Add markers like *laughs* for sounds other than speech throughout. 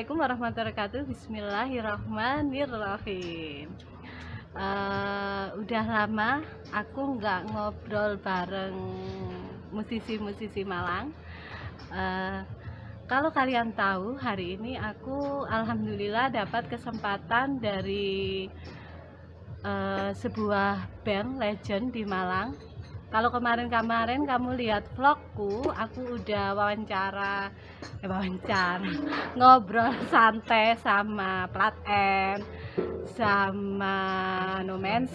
Assalamualaikum warahmatullahi wabarakatuh. Bismillahirrahmanirrahim. Uh, Udah lama aku nggak ngobrol bareng musisi-musisi Malang. Uh, Kalau kalian tahu hari ini aku Alhamdulillah dapat kesempatan dari uh, sebuah band legend di Malang kalau kemarin-kemarin kamu lihat vlogku aku udah wawancara eh, wawancara *laughs* ngobrol santai sama Plat M sama Land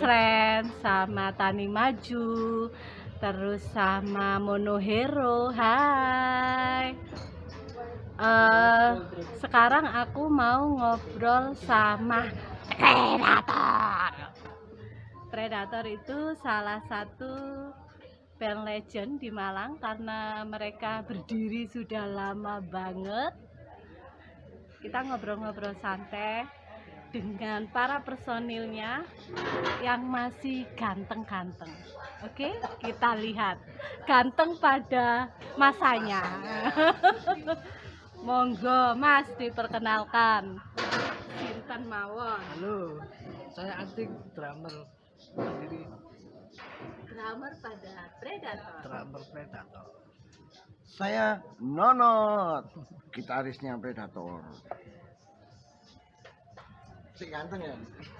sama Tani Maju terus sama Monohero hai. Uh, sekarang aku mau ngobrol sama Predator. Predator itu salah satu band legend di Malang karena mereka berdiri sudah lama banget. Kita ngobrol-ngobrol santai dengan para personilnya yang masih ganteng-ganteng. Oke kita lihat ganteng pada masanya. *laughs* Monggo mas diperkenalkan. Sinten Mawon? Halo saya Anting drummer. Sendiri drummer pada Predator. Drummer Predator. Saya Nonot, gitarisnya Predator. Si ganteng ya?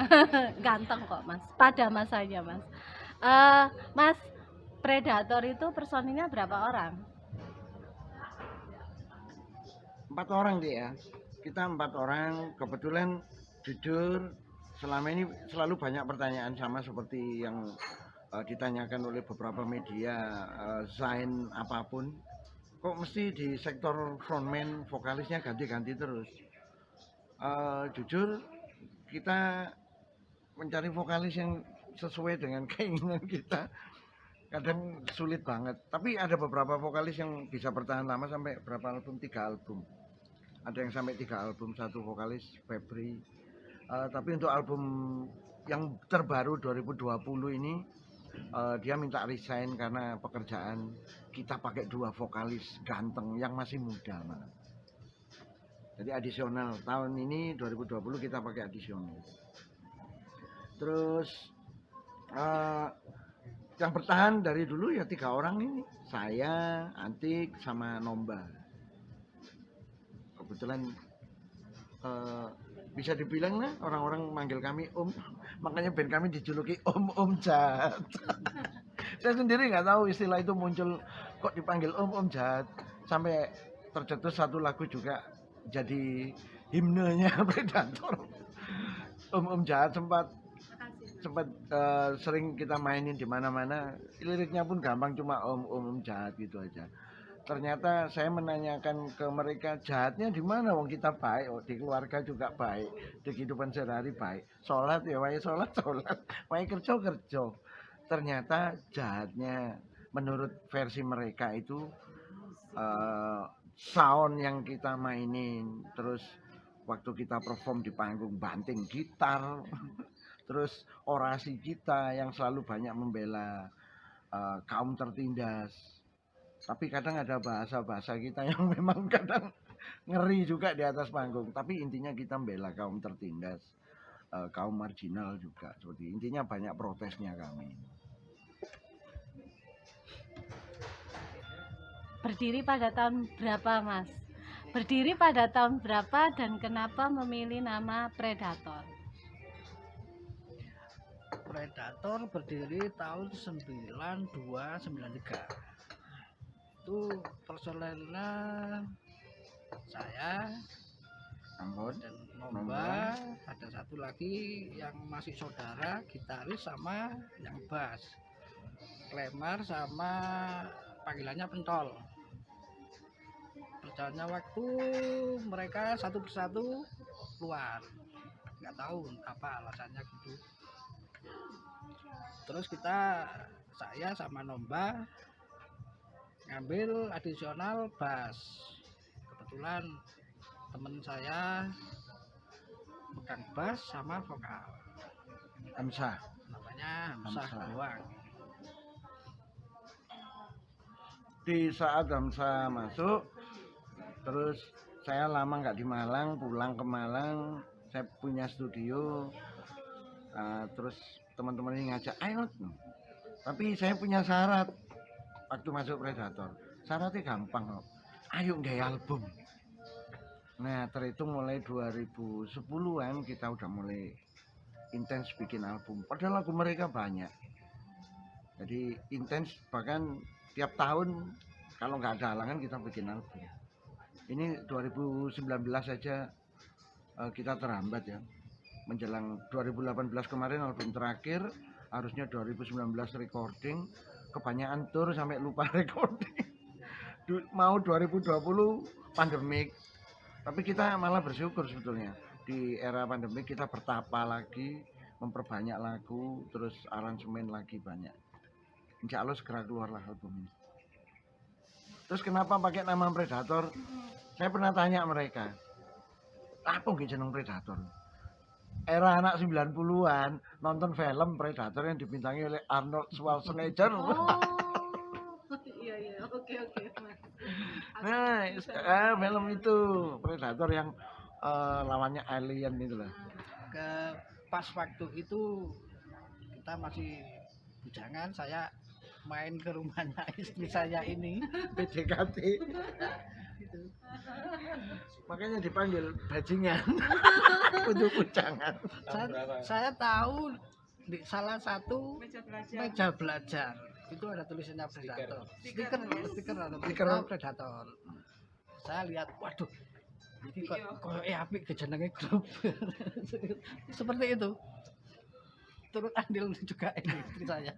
*laughs* ganteng kok mas, pada masanya mas. Uh, mas, Predator itu personilnya berapa orang? Empat orang dia ya. Kita empat orang, kebetulan jujur selama ini selalu banyak pertanyaan sama seperti yang ditanyakan oleh beberapa media uh, Zain apa pun kok mesti di sektor frontman vokalisnya ganti-ganti terus? Uh, jujur kita mencari vokalis yang sesuai dengan *laughs* keinginan kita kadang sulit banget. Tapi ada beberapa vokalis yang bisa bertahan lama sampai berapa album? Tiga album. Ada yang sampai tiga album satu vokalis Febri. Uh, tapi untuk album yang terbaru 2020 ini uh, dia minta resign karena pekerjaan kita pakai dua vokalis ganteng yang masih muda malah. Jadi adisional tahun ini 2020 kita pakai adisional. Terus uh, yang bertahan dari dulu ya tiga orang ini saya, Antik, sama Nomba. Kebetulan uh, bisa dibilang lah orang-orang manggil kami Om. Makanya band kami dijuluki Om Om Jahat *laughs* saya sendiri nggak tahu istilah itu muncul kok dipanggil Om Om Jahat sampai tercetus satu lagu juga jadi himnenya *laughs* Predator. Om Om Jahat sempat sempat uh, sering kita mainin di mana-mana. Liriknya pun gampang cuma Om Om Om Jahat gitu aja ternyata saya menanyakan ke mereka jahatnya di mana? Wong kita baik oh, di keluarga juga baik di kehidupan sehari-hari baik. Sholat ya wae sholat *laughs* sholat. Wae kerja kerja. Ternyata jahatnya menurut versi mereka itu uh, sound yang kita mainin terus waktu kita perform di panggung banting gitar *laughs* terus orasi kita yang selalu banyak membela uh, kaum tertindas tapi kadang ada bahasa-bahasa kita yang *laughs* memang kadang ngeri juga di atas panggung. Tapi intinya kita membela kaum tertindas uh, kaum marginal juga. Seperti intinya banyak protesnya kami. Berdiri pada tahun berapa mas? Berdiri pada tahun berapa dan kenapa memilih nama Predator? Predator berdiri tahun 9293 itu personelnya saya Ambon dan Nomba ada satu lagi yang masih saudara gitaris sama yang bass. Klemar sama panggilannya pentol. Berjalannya waktu mereka satu persatu keluar. Nggak tahu apa alasannya gitu. Terus kita saya sama Nomba ngambil adisional bass. Kebetulan temen saya pegang bass sama vokal. Hamzah. Namanya Hamzah doang di saat Hamzah masuk terus saya lama nggak di Malang pulang ke Malang saya punya studio Ah, terus teman-teman ini ngajak ayo. Tapi saya punya syarat waktu masuk Predator. Syaratnya gampang kok ayo nggak album? Nah terhitung mulai 2010-an kita udah mulai intens bikin album. Padahal lagu mereka banyak. Jadi intens bahkan tiap tahun kalau nggak ada halangan kita bikin album. Ini 2019 saja eh, kita terhambat ya. Menjelang 2018 kemarin album terakhir harusnya 2019 recording kebanyakan tour sampai lupa *laughs* recording. Mau 2020 pandemik. Tapi kita malah bersyukur sebetulnya. Di era pandemik kita bertapa lagi memperbanyak lagu terus aransemen lagi banyak. Insya Allah segera keluarlah album ini. Terus kenapa pakai nama Predator? Saya pernah tanya mereka apa nggih jeneng Predator era anak 90-an nonton film Predator yang dibintangi oleh Arnold Schwarzenegger. Oh. Iya iya, oke oke, nah eh, film itu Predator yang eh, lawannya alien itu lah ke pas waktu itu kita masih bujangan saya main ke rumahnya *laughs* istri saya ini *laughs* PDKT makanya dipanggil bajingan. *laughs* Untuk bujangan saya, saya tahu di salah satu meja belajar. itu ada tulisannya predator stiker. Stiker ada Stiker. oh, predator saya lihat waduh ini kok kok eh apik kejenenge grup. *laughs* Seperti itu. Turut andil juga ini istri saya.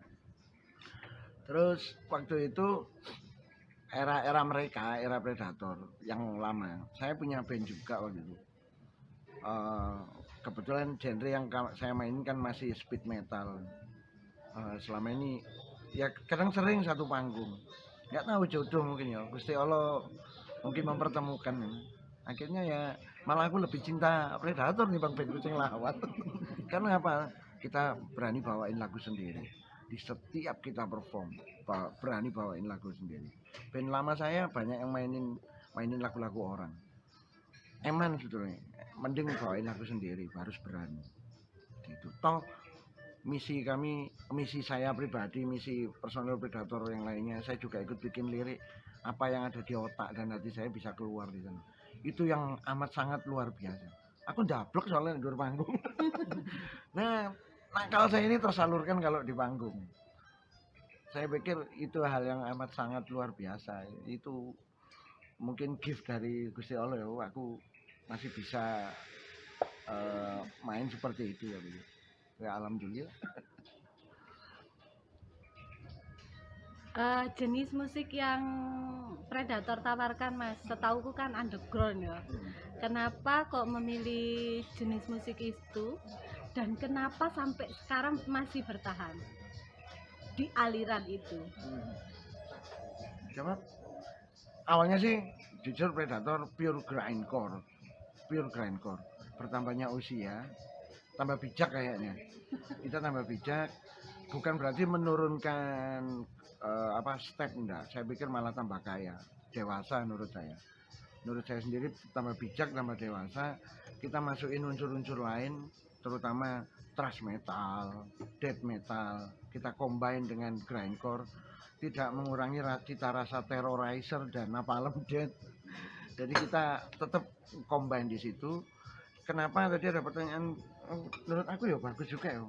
Terus waktu itu era-era mereka, era Predator yang lama. Saya punya band juga waktu itu. Eh, kebetulan genre yang saya mainin kan masih speed metal. Eh, selama ini ya kadang sering satu panggung. Nggak tahu jodoh mungkin ya. Gusti Allah mungkin mempertemukan. Akhirnya ya malah aku lebih cinta Predator nih Bang band kucing lawan. *laughs* Karena apa? Kita berani bawain lagu sendiri di setiap kita perform berani bawain lagu sendiri. Band lama saya banyak yang mainin mainin lagu-lagu orang. Eman sebetulnya mending bawain lagu sendiri harus berani. Gitu. Toh misi kami misi saya pribadi misi personel predator yang lainnya saya juga ikut bikin lirik. Apa yang ada di otak dan hati saya bisa keluar di sana. Itu yang amat sangat luar biasa. Aku ndablek soalnya di panggung. *laughs* Nah nakal saya ini tersalurkan kalau di panggung. Saya pikir itu hal yang amat sangat luar biasa. Itu mungkin gift dari Gusti Allah ya. Aku masih bisa eh, main seperti itu ya. Ya alhamdulillah. Eh, jenis musik yang Predator tawarkan mas setauku kan underground ya kenapa kok memilih jenis musik itu dan kenapa sampai sekarang masih bertahan di aliran itu Coba awalnya sih jujur Predator pure grindcore. Pure grindcore. Bertambahnya usia, tambah bijak kayaknya. Kita tambah bijak bukan berarti menurunkan eh, apa step enggak. Saya pikir malah tambah kaya, dewasa menurut saya. Menurut saya sendiri tambah bijak, tambah dewasa. Kita masukin unsur-unsur lain, terutama thrash metal, death metal. Kita combine dengan grindcore tidak mengurangi ra- cita rasa terrorizer dan napalm *laughs* death. Jadi kita tetap combine di situ. Kenapa tadi ada pertanyaan? oh, Menurut aku ya bagus juga ya.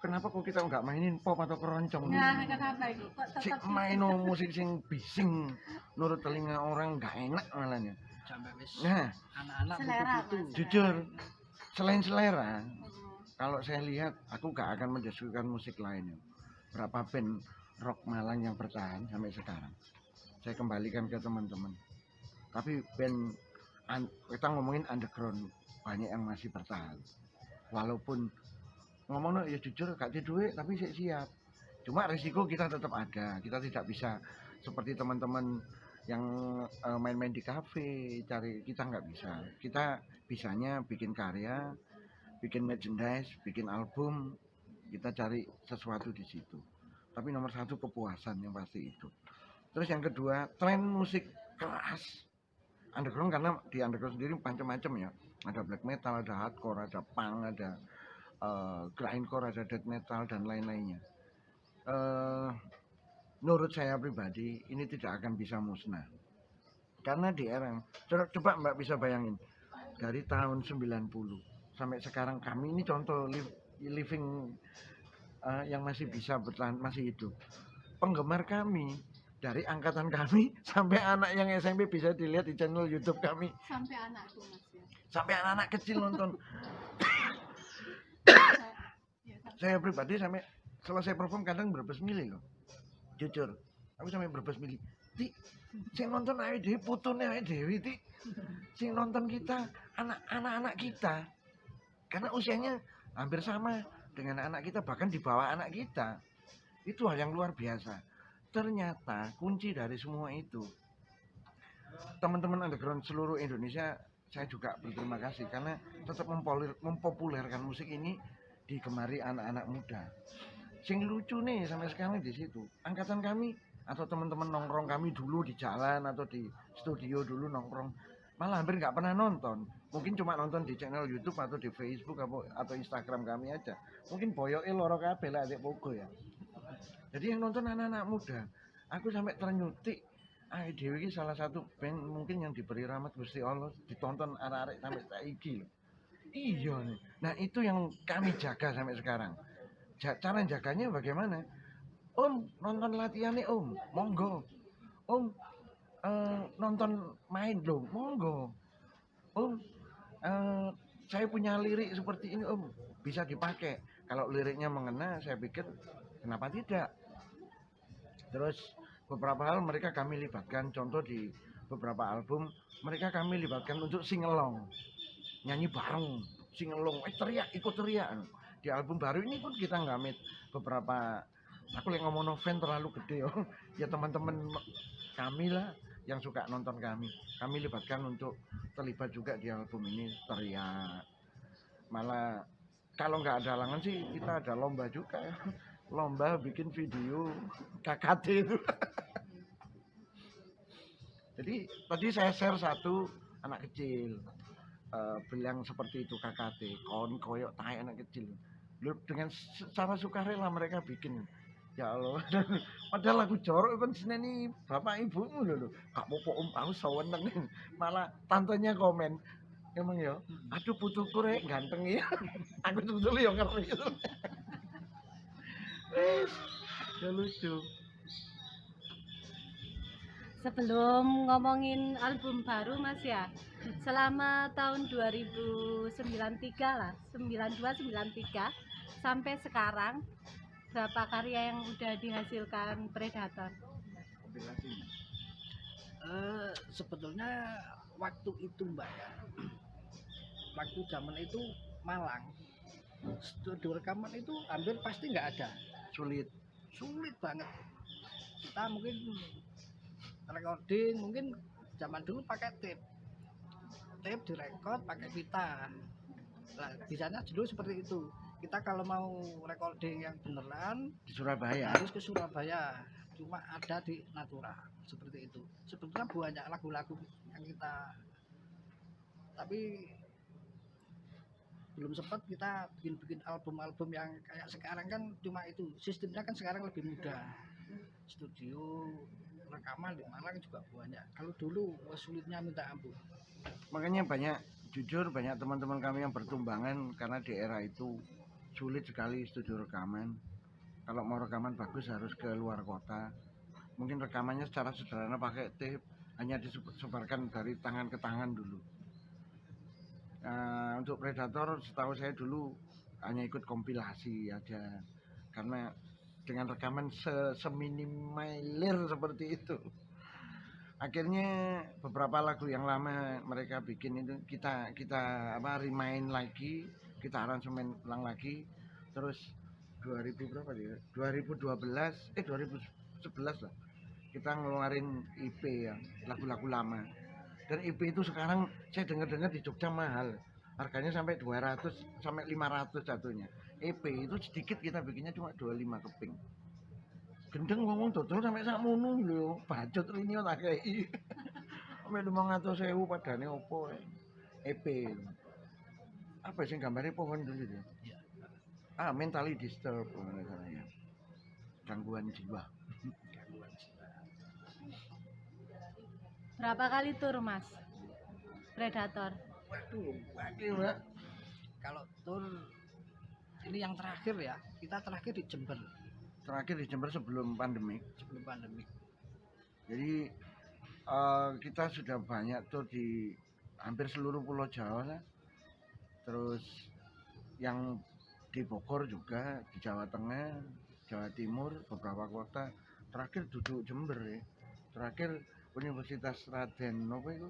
Kenapa kok kita nggak mainin pop atau keroncong? nah kenapa itu kok si main musik sing bising, menurut telinga orang nggak enak malahnya. sampai wis Nah, anak-anak butuh Mas. jujur selain selera, kalau saya lihat aku gak akan mendiskusikan musik lainnya. Berapa band rock Malang yang bertahan sampai sekarang. Saya kembalikan ke teman-teman. Tapi band un- kita ngomongin underground banyak yang masih bertahan. Walaupun ngomong ya jujur gak di duit tapi saya siap. Cuma risiko kita tetap ada. Kita tidak bisa seperti teman-teman yang eh, main-main di kafe cari kita nggak bisa. Kita bisanya bikin karya bikin merchandise bikin album kita cari sesuatu di situ. Tapi nomor satu kepuasan yang pasti itu. Terus yang kedua tren musik keras underground karena di underground sendiri macam-macam ya. Ada black metal ada hardcore ada punk ada eh, grindcore ada death metal dan lain-lainnya. Eh, menurut saya pribadi ini tidak akan bisa musnah. Karena di era coba, coba mbak bisa bayangin dari tahun 90 sampai sekarang kami ini contoh li- living eh, yang masih bisa bertahan masih hidup. Penggemar kami dari angkatan kami *laughs* sampai anak yang SMP bisa dilihat di channel YouTube kami. Sampai mas ya? Sampai anak-anak kecil nonton. Ya, *coughs* saya pribadi sampai selesai perform kadang berbes milih loh jujur. Aku sampai berbes milih ti sing nonton ae dhewe putune ae dhewe ti. Sing nonton kita anak anak-anak kita. Karena usianya hampir sama dengan anak kita bahkan di bawah anak kita. Itu hal yang luar biasa. Ternyata kunci dari semua itu teman-teman underground seluruh Indonesia saya juga berterima kasih karena tetap mempopulerkan musik ini digemari anak-anak muda. Sing lucu nih sampai sekarang di situ. Angkatan kami atau teman-teman nongkrong kami dulu di jalan atau di studio dulu nongkrong malah hampir nggak pernah nonton. Mungkin cuma nonton di channel YouTube atau di Facebook atau, Instagram kami aja. Mungkin boyoke loro kabeh lah adik pogo ya. Jadi yang nonton anak-anak muda. Aku sampai ternyutik Ah, Dewi ini salah satu band mungkin yang diberi rahmat Gusti Allah ditonton arek-arek sampai saiki. Iya nih. Nah itu yang kami jaga sampai sekarang. Cara jaganya bagaimana? Om nonton latihannya Om, monggo. Om eh, nonton main loh, monggo. Om eh, saya punya lirik seperti ini Om, bisa dipakai. Kalau liriknya mengena, saya pikir kenapa tidak? Terus beberapa hal mereka kami libatkan, contoh di beberapa album mereka kami libatkan untuk singelong, nyanyi bareng, singelong, eh teriak, ikut teriak. Di album baru ini pun kita ngamit beberapa, aku yang ngomong fan terlalu gede oh. *laughs* ya teman-teman kami lah yang suka nonton kami, kami libatkan untuk terlibat juga di album ini teriak. Malah kalau nggak ada halangan sih kita ada lomba juga *laughs* lomba bikin video KKT itu. *laughs* Jadi tadi saya share satu anak kecil eh, bilang seperti itu KKT, kon koyok tai anak kecil. Dengan secara sukarela mereka bikin. Ya Allah, *laughs* padahal aku jorok kan seneni bapak ibumu lho lho. Gak apa om aku seweneng. *laughs* Malah tantenya komen, emang ya, aduh putuku rek ganteng ya. *laughs* aku sebetulnya yang ngerti itu. Ya lucu. sebelum ngomongin album baru mas ya selama tahun 2093 lah 92 93 sampai sekarang berapa karya yang udah dihasilkan Predator? Eh, sebetulnya waktu itu mbak ya. Waktu zaman itu Malang. Studio rekaman itu hampir pasti nggak ada. Sulit. sulit banget. Kita mungkin recording mungkin zaman dulu pakai tape. Tape direkod pakai pita. Nah bisanya dulu seperti itu kita kalau mau recording yang beneran Di Surabaya. harus ke Surabaya. Cuma ada di Natura seperti itu. Sebetulnya banyak lagu-lagu yang kita tapi belum sempat kita bikin-bikin album-album yang kayak sekarang kan cuma itu. Sistemnya kan sekarang lebih mudah. Studio rekaman di Malang juga banyak. Kalau dulu sulitnya minta ampun. Makanya banyak jujur banyak teman-teman kami yang bertumbangan karena di era itu sulit sekali studio rekaman. Kalau mau rekaman bagus harus ke luar kota. Mungkin rekamannya secara sederhana pakai tape, hanya disebarkan dari tangan ke tangan dulu. Nah, untuk Predator setahu saya dulu hanya ikut kompilasi aja karena dengan rekaman se seminimalir seperti itu akhirnya beberapa lagu yang lama mereka bikin itu kita kita apa remind lagi kita aransemen ulang lagi. Terus 2000 berapa dia 2012 eh 2011 lah. Kita ngeluarin IP ya lagu-lagu lama. Dan IP itu sekarang saya dengar-dengar di Jogja mahal. Harganya sampai 200 sampai 500 jatuhnya. EP itu sedikit kita bikinnya cuma 25 keping. Gendeng ngomong dodol sampai sak mono lho. Bacot rini tak kei *laughs* sampai 500 sewu padane opo? EP apa sih gambarnya pohon dulu ya Iya. ah mentally ya gangguan jiwa gangguan jiwa. Berapa kali tur, Mas? Predator. waduh waduh mbak kalau tur ini yang terakhir ya kita terakhir di Jember terakhir di Jember sebelum pandemi sebelum pandemi Jadi eh, kita sudah banyak tuh di hampir seluruh pulau Jawa lah. Terus yang di Bogor juga, di Jawa Tengah, Jawa Timur, beberapa kota. Terakhir duduk Jember ya. Terakhir Universitas Raden apa itu?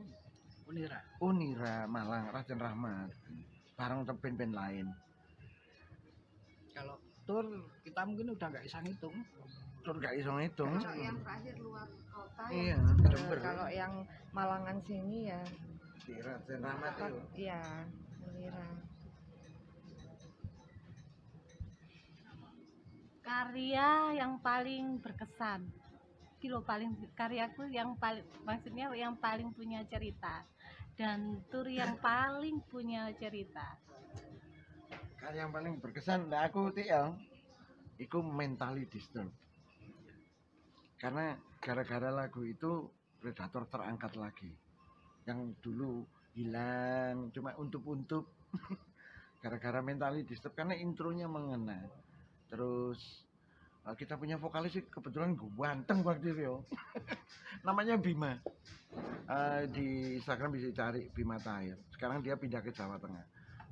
Unira Unira Malang, Raden Rahmat. Bareng band-band lain. kalau tur kita mungkin udah nggak bisa ngitung Terus gak iso ngitung. Kalau yang terakhir luar kota Iya, ya. Jember. Kalau yang Malangan sini ya, Di Raden Rahmat itu. iya, Melira. Karya yang paling berkesan. Kilo paling karyaku yang paling maksudnya yang paling punya cerita dan tur yang *laughs* paling punya cerita. Karya yang paling berkesan nah aku TL iku mentally disturbed karena gara-gara lagu itu Predator terangkat lagi yang dulu hilang cuma untuk-untuk *laughs* gara-gara mentally disturbed karena intronya mengena terus eh, kita punya vokalis sih kebetulan ganteng waktu itu yo. *laughs* namanya Bima. Eh, di Instagram bisa cari Bima Tahir. Sekarang dia pindah ke Jawa Tengah.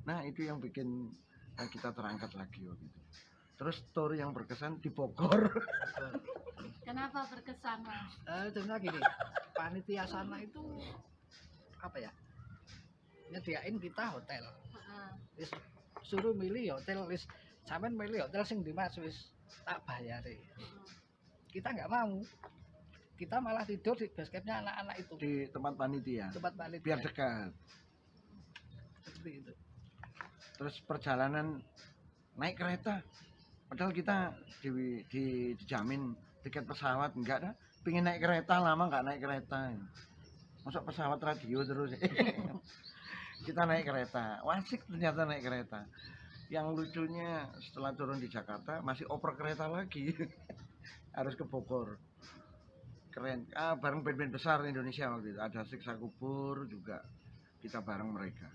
Nah itu yang bikin eh, kita terangkat lagi waktu itu. Terus story yang berkesan di Bogor. *laughs* Kenapa berkesan, Mas? eh contohnya gini. Panitia sana itu apa ya nyediain kita hotel. Heeh. wis suruh milih hotel wis sampean milih hotel sing di mas? Wis tak bayari. Kita nggak mau. Kita malah tidur di basketnya anak-anak itu. Di tempat panitia. Tempat panitia. Biar dekat. Seperti itu. Terus perjalanan naik kereta. Padahal kita di, di, dijamin tiket pesawat enggak dah. Pingin naik kereta lama nggak naik kereta. Masuk pesawat radio terus *laughs* kita naik kereta. Wasik ternyata naik kereta. Yang lucunya setelah turun di Jakarta masih oper kereta lagi. *laughs* Harus ke Bogor. Keren. Ah bareng band-band besar Indonesia waktu itu. Ada Siksa Kubur juga. Kita bareng mereka.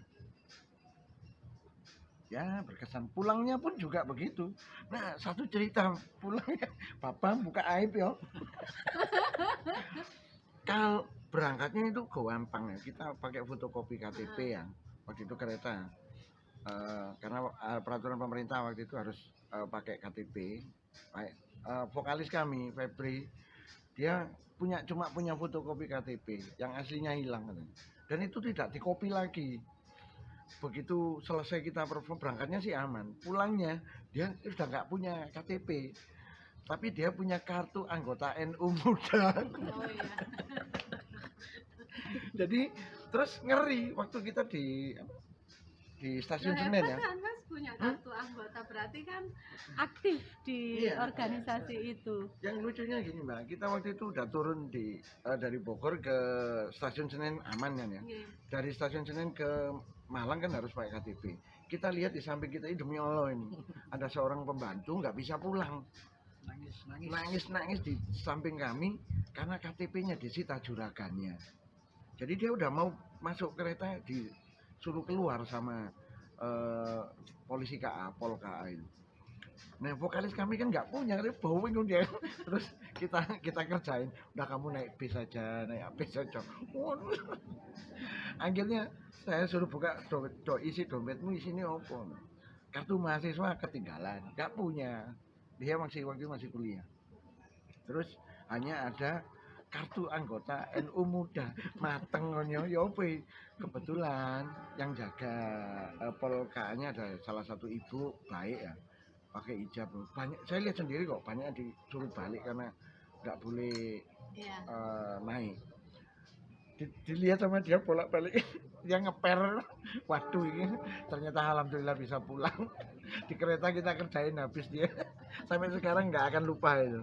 Ya berkesan. Pulangnya pun juga begitu. Nah satu cerita. Pulangnya *laughs* papa buka aib ya *laughs* kalau berangkatnya itu gampang ya. Kita pakai fotokopi KTP ya waktu itu kereta. Eh, karena eh, peraturan pemerintah waktu itu harus eh, pakai KTP Baik, eh, vokalis kami Febri dia punya cuma punya fotokopi KTP yang aslinya hilang katanya. dan itu tidak dikopi lagi. Begitu selesai kita perform berangkatnya sih aman. Pulangnya dia sudah nggak punya KTP tapi dia punya kartu anggota NU *laughs* muda. Oh iya. *laughs* jadi terus ngeri waktu kita di di stasiun Ya, Senen ya? Kan, Mas punya kartu anggota berarti kan aktif di Iya. organisasi itu. yang lucunya gini mbak kita waktu itu udah turun di eh, dari Bogor ke stasiun Senen aman kan ya? Nggih. dari stasiun Senen ke Malang kan harus pakai KTP kita lihat di samping kita ini demi Allah ini ada seorang pembantu nggak bisa pulang. Nangis nangis. Nangis nangis di samping kami karena KTP-nya disita juragannya jadi dia udah mau masuk kereta disuruh keluar sama eh, polisi KA Pol KA itu Nah vokalis kami kan nggak punya, dia bowing dia. Terus kita kita kerjain, udah kamu naik bis aja, naik bis aja. Waduh. *laughs* Akhirnya saya suruh buka do, do isi dompetmu isinya apa? Kartu mahasiswa ketinggalan, nggak punya. Dia masih waktu masih kuliah. Terus hanya ada kartu anggota NU muda. Mateng ngonyo ya apa ya? kebetulan yang jaga eh, polkanya ada salah satu ibu baik ya pakai hijab. Banyak saya lihat sendiri kok banyak disuruh balik karena nggak boleh Iya. eh, naik. Di- dilihat sama dia bolak balik *laughs* dia ngeper. Waduh ini ternyata alhamdulillah bisa pulang. *laughs* Di kereta kita kerjain habis dia. *laughs* Sampai sekarang nggak akan lupa itu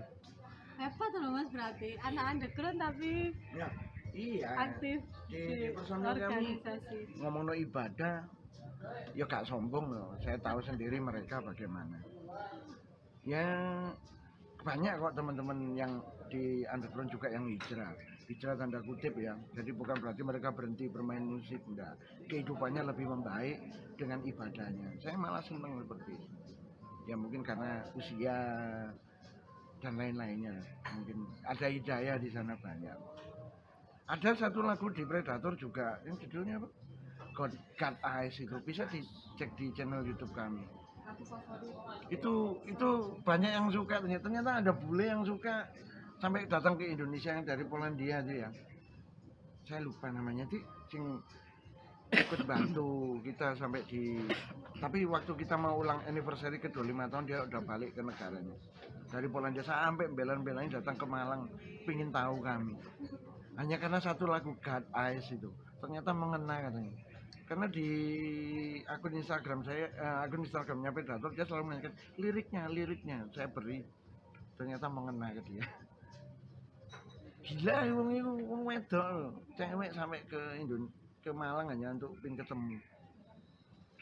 Hebat loh mas berarti. Anak underground tapi ya iya. aktif di, di personal kami organisasi. ngomong ibadah ya gak sombong loh. Saya tahu sendiri mereka bagaimana. Ya banyak kok teman-teman yang di underground juga yang hijrah. Hijrah tanda kutip ya. Jadi bukan berarti mereka berhenti bermain musik enggak. Kehidupannya lebih membaik dengan ibadahnya. Saya malah senang seperti itu. Ya mungkin karena usia dan lain-lainnya. Mungkin ada hidayah di sana banyak. Ada satu lagu di Predator juga yang judulnya apa? God, God Eyes itu. Bisa dicek di channel YouTube kami. Itu itu banyak yang suka. Ternyata ternyata ada bule yang suka. Sampai datang ke Indonesia yang dari Polandia itu ya. Saya lupa namanya. Sih sing ikut bantu kita sampai di tapi waktu kita mau ulang anniversary ke 25 tahun dia udah balik ke negaranya dari Polandia sampai belan-belain datang ke Malang pingin tahu kami. Hanya karena satu lagu God Eyes itu. Ternyata mengena katanya. Karena di akun Instagram saya eh, akun Instagramnya Predator dia selalu menanyakan liriknya liriknya. Saya beri ternyata mengena ke dia. Gila wong itu wong wedok. Cewek sampai ke Indon ke Malang hanya untuk pin ketemu.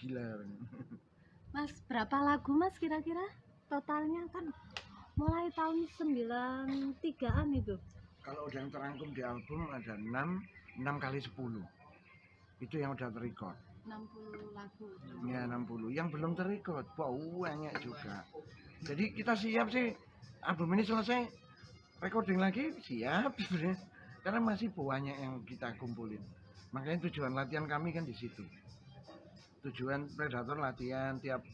Gila. Mas berapa lagu mas kira-kira? Totalnya kan mulai tahun 93an itu. Kalau udah yang terangkum di album ada 6 6 kali 10 itu yang udah terrecord. 60 lagu. Ya 60 yang belum terrecord banyak juga. Jadi kita siap sih. Album ini selesai recording lagi siap sebenarnya. Karena masih banyak yang kita kumpulin. Makanya tujuan latihan kami kan di situ. Tujuan predator latihan tiap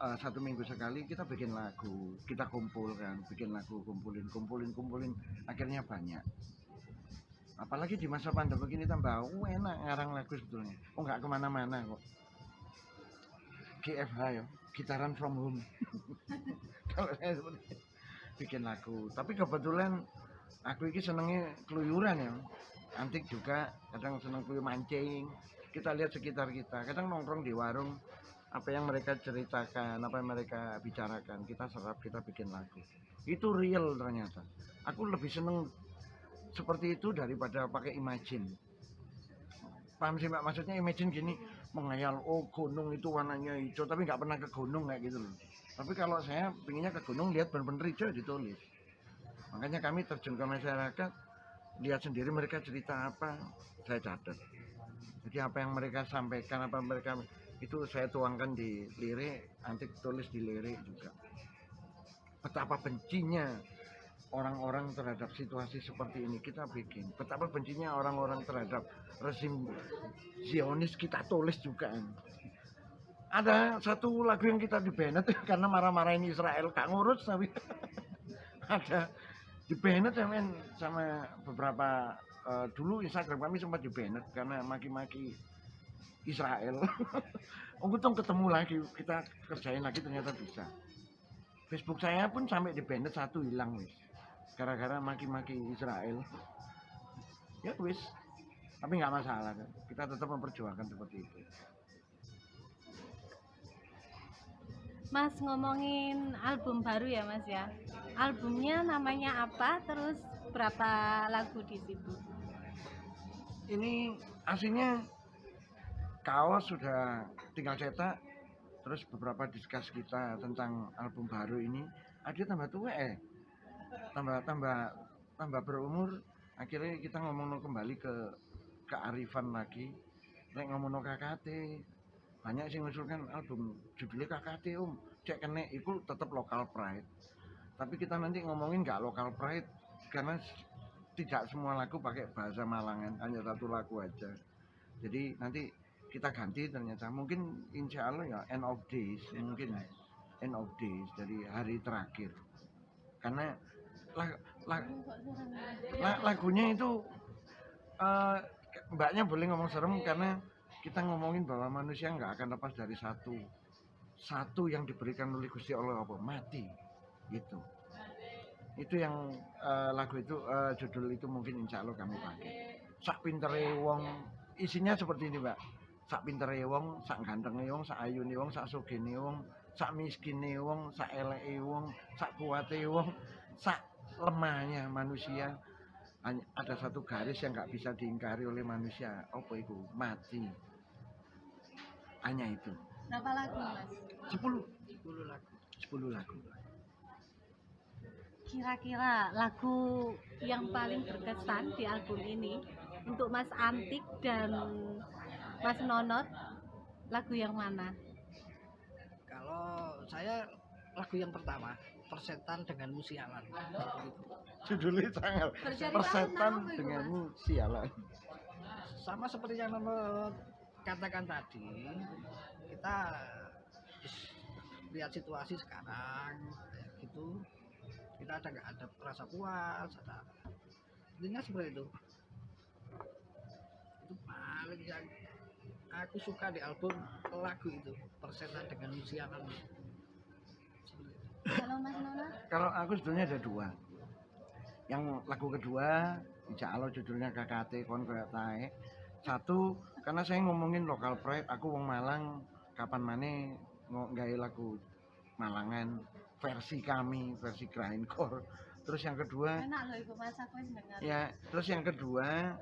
eh, satu minggu sekali kita bikin lagu kita kumpulkan bikin lagu kumpulin kumpulin kumpulin akhirnya banyak. Apalagi di masa pandemi ini tambah uh, enak ngarang lagu sebetulnya. Oh nggak ke mana-mana kok? GFH ya gitaran from home. *laughs* Kalau saya itu, bikin lagu. Tapi kebetulan aku ini senengnya keluyuran ya. Antik juga kadang seneng keluyur mancing. Kita lihat sekitar kita kadang nongkrong di warung apa yang mereka ceritakan apa yang mereka bicarakan kita serap kita bikin lagu itu real ternyata. Aku lebih seneng seperti itu daripada pakai imagine paham sih mbak? Maksudnya imagine gini mengayal oh gunung itu warnanya hijau tapi nggak pernah ke gunung kayak gitu loh. Tapi kalau saya pinginnya ke gunung lihat bener-bener hijau ditulis. Makanya kami terjun ke masyarakat lihat sendiri mereka cerita apa saya catat. Jadi apa yang mereka sampaikan apa mereka itu saya tuangkan di lirik nanti tulis di lirik juga. Betapa bencinya orang-orang terhadap situasi seperti ini kita bikin. Betapa bencinya orang-orang terhadap rezim Zionis kita tulis juga. Ada satu lagu yang kita di Bennett *laughs* karena marah-marahin Israel gak ngurus tapi *laughs* ada. Di Bennett sama, sama beberapa eh, dulu Instagram kami sempat di Bennett karena maki-maki Israel. *laughs* Untung ketemu lagi kita kerjain lagi ternyata bisa. Facebook saya pun sampai di Bennett satu hilang wis. Gara-gara maki-maki Israel. Ya wis. Tapi nggak masalah. Kan kita tetap memperjuangkan seperti itu. Mas ngomongin album baru ya Mas ya. Albumnya namanya apa? Terus berapa lagu di situ? ini aslinya kaos sudah tinggal cetak terus beberapa diskus kita tentang album baru ini ada tambah tua eh tambah tambah tambah berumur akhirnya kita ngomong kembali ke kearifan lagi. Nek ngomong KKT banyak sih ngusulkan album judulnya KKT om. Cek kene itu tetap lokal pride. Tapi kita nanti ngomongin nggak lokal pride karena tidak semua lagu pakai bahasa Malangan hanya satu lagu aja. Jadi nanti kita ganti ternyata. Mungkin insya Allah ya end of days mungkin end of days dari hari terakhir. Karena la- la- la- lagunya itu eh, mbaknya boleh ngomong serem karena kita ngomongin bahwa manusia nggak akan lepas dari satu satu yang diberikan oleh Gusti Allah apa? Mati. Gitu. Itu yang eh, lagu itu eh, judul itu mungkin insya Allah kami pakai. Sak pintere wong isinya seperti ini mbak sak pintere wong sak gantenge wong sak ayune wong sak sugene wong sak miskine wong sak eleke wong sak kuate wong sak lemahnya manusia. Ada satu garis yang nggak bisa diingkari oleh manusia. Apa itu? Mati. Hanya itu. Berapa lagu mas? 10 10 lagu. 10 lagu. Kira-kira lagu yang paling berkesan di album ini untuk Mas Antik dan Mas Nonot lagu yang mana? kalau saya lagu yang pertama persetan dengan musialan judulnya sangat persetan dengan Mas? sialan sama seperti yang Nono katakan tadi kita lihat situasi sekarang kayak gitu kita ada nggak ada rasa puas ada intinya seperti itu itu paling yang aku suka di album lagu itu persetan dengan Seperti itu. Kalau Mas Nonot? kalau aku sebetulnya ada dua yang lagu kedua Insya Allah judulnya KKT kon kayak tae satu karena saya ngomongin lokal pride aku wong Malang kapan mana nggak lagu Malangan versi kami versi grindcore terus yang kedua Enak loh Ibu Mas aku dengar. ya terus yang kedua